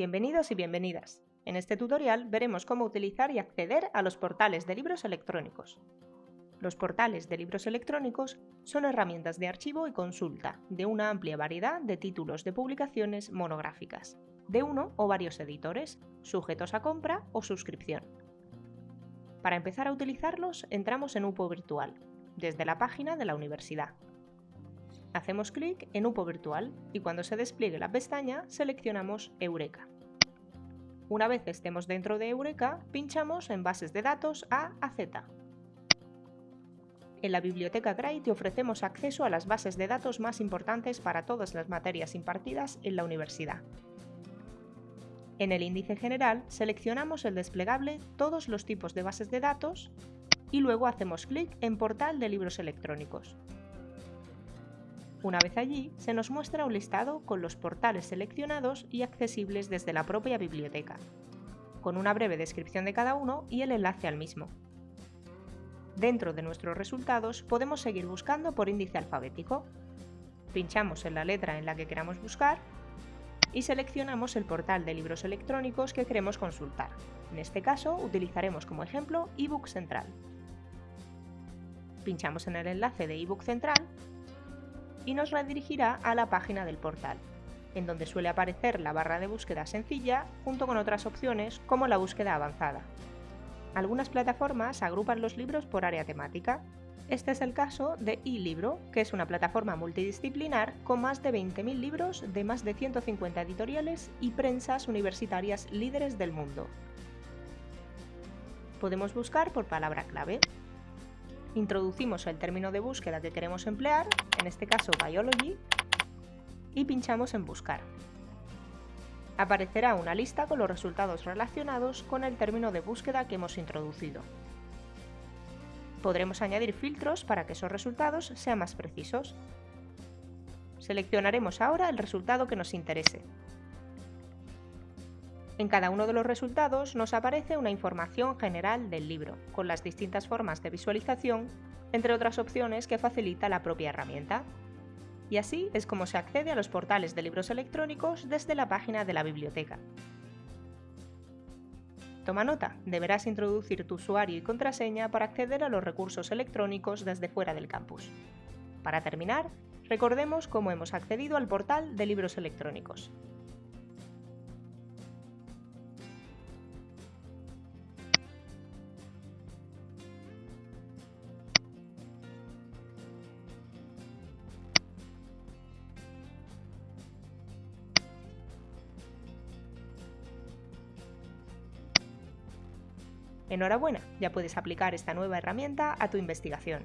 Bienvenidos y bienvenidas. En este tutorial veremos cómo utilizar y acceder a los portales de libros electrónicos. Los portales de libros electrónicos son herramientas de archivo y consulta de una amplia variedad de títulos de publicaciones monográficas, de uno o varios editores, sujetos a compra o suscripción. Para empezar a utilizarlos, entramos en UPO Virtual, desde la página de la universidad. Hacemos clic en UPO Virtual y cuando se despliegue la pestaña seleccionamos Eureka. Una vez estemos dentro de Eureka, pinchamos en Bases de datos A a Z. En la Biblioteca Gray te ofrecemos acceso a las bases de datos más importantes para todas las materias impartidas en la universidad. En el índice general seleccionamos el desplegable Todos los tipos de bases de datos y luego hacemos clic en Portal de libros electrónicos. Una vez allí, se nos muestra un listado con los portales seleccionados y accesibles desde la propia biblioteca, con una breve descripción de cada uno y el enlace al mismo. Dentro de nuestros resultados podemos seguir buscando por índice alfabético. Pinchamos en la letra en la que queramos buscar y seleccionamos el portal de libros electrónicos que queremos consultar. En este caso utilizaremos como ejemplo eBook Central. Pinchamos en el enlace de eBook Central y nos redirigirá a la página del portal, en donde suele aparecer la barra de búsqueda sencilla junto con otras opciones como la búsqueda avanzada. Algunas plataformas agrupan los libros por área temática. Este es el caso de eLibro, que es una plataforma multidisciplinar con más de 20.000 libros de más de 150 editoriales y prensas universitarias líderes del mundo. Podemos buscar por palabra clave introducimos el término de búsqueda que queremos emplear, en este caso Biology, y pinchamos en Buscar. Aparecerá una lista con los resultados relacionados con el término de búsqueda que hemos introducido. Podremos añadir filtros para que esos resultados sean más precisos. Seleccionaremos ahora el resultado que nos interese, en cada uno de los resultados nos aparece una información general del libro, con las distintas formas de visualización, entre otras opciones que facilita la propia herramienta. Y así es como se accede a los portales de libros electrónicos desde la página de la biblioteca. Toma nota, deberás introducir tu usuario y contraseña para acceder a los recursos electrónicos desde fuera del campus. Para terminar, recordemos cómo hemos accedido al portal de libros electrónicos. Enhorabuena, ya puedes aplicar esta nueva herramienta a tu investigación.